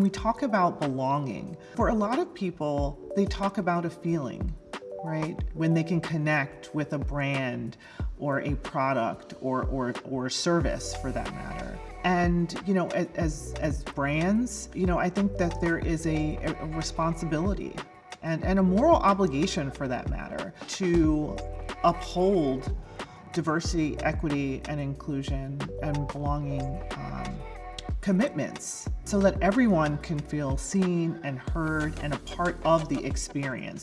when we talk about belonging, for a lot of people, they talk about a feeling, right? When they can connect with a brand or a product or, or, or service for that matter. And, you know, as, as brands, you know, I think that there is a, a responsibility and, and a moral obligation for that matter to uphold diversity, equity, and inclusion and belonging um, commitments so that everyone can feel seen and heard and a part of the experience.